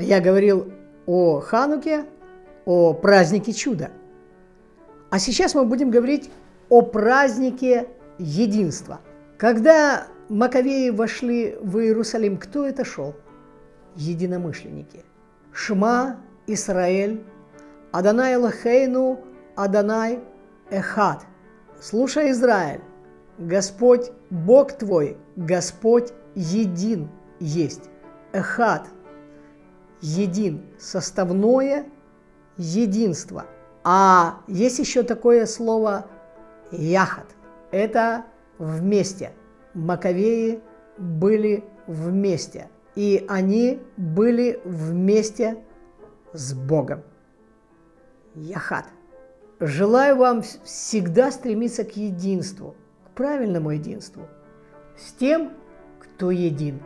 Я говорил о Хануке, о празднике чуда. А сейчас мы будем говорить о празднике единства. Когда Маковеи вошли в Иерусалим, кто это шел? Единомышленники. Шма, Исраэль, Адонай Лахейну, Адонай Эхад. Слушай, Израиль, Господь Бог твой, Господь един есть. Эхад – един, составное единство. А есть еще такое слово яхат. Это вместе. Маковеи были вместе. И они были вместе с Богом. Яхат. Желаю вам всегда стремиться к единству, к правильному единству, с тем, кто един.